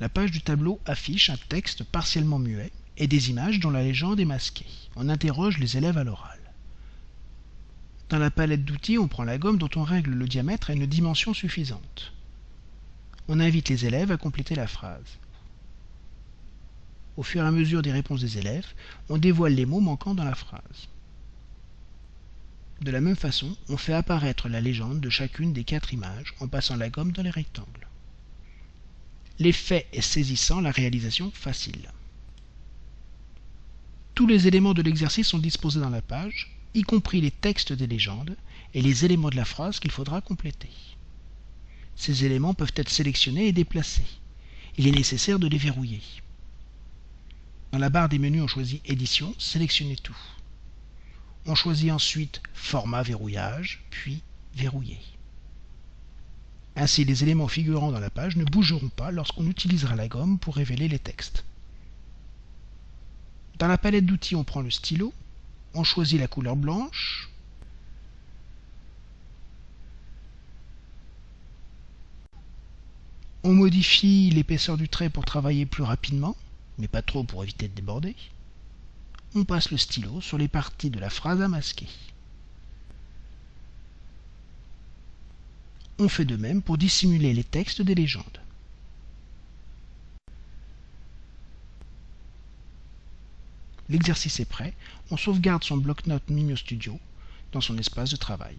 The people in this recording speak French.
La page du tableau affiche un texte partiellement muet et des images dont la légende est masquée. On interroge les élèves à l'oral. Dans la palette d'outils, on prend la gomme dont on règle le diamètre à une dimension suffisante. On invite les élèves à compléter la phrase. Au fur et à mesure des réponses des élèves, on dévoile les mots manquants dans la phrase. De la même façon, on fait apparaître la légende de chacune des quatre images en passant la gomme dans les rectangles. L'effet est saisissant, la réalisation facile. Tous les éléments de l'exercice sont disposés dans la page, y compris les textes des légendes et les éléments de la phrase qu'il faudra compléter. Ces éléments peuvent être sélectionnés et déplacés. Il est nécessaire de les verrouiller. Dans la barre des menus, on choisit Édition, sélectionnez tout. On choisit ensuite Format verrouillage, puis Verrouiller. Ainsi, les éléments figurant dans la page ne bougeront pas lorsqu'on utilisera la gomme pour révéler les textes. Dans la palette d'outils, on prend le stylo, on choisit la couleur blanche, on modifie l'épaisseur du trait pour travailler plus rapidement, mais pas trop pour éviter de déborder. On passe le stylo sur les parties de la phrase à masquer. On fait de même pour dissimuler les textes des légendes. L'exercice est prêt, on sauvegarde son bloc-notes Mimio Studio dans son espace de travail.